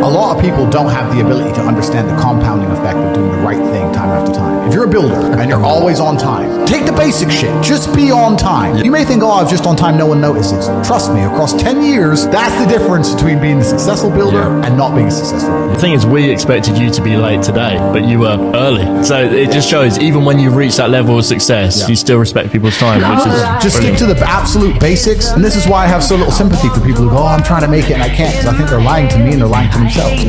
A lot of people don't have the ability to understand the compounding effect of doing the right thing a builder and you're always on time, take the basic shit. Just be on time. You may think, oh, I was just on time, no one notices. Trust me, across 10 years, that's the difference between being a successful builder Yeah. and not being a successful builder. The thing is, we expected you to be late today, but you were early. So it just shows, even when you reach that level of success, Yeah. you still respect people's time, which is Just stick to the absolute basics. And this is why I have so little sympathy for people who go, oh, I'm trying to make it and I can't because I think they're lying to me and they're lying to themselves.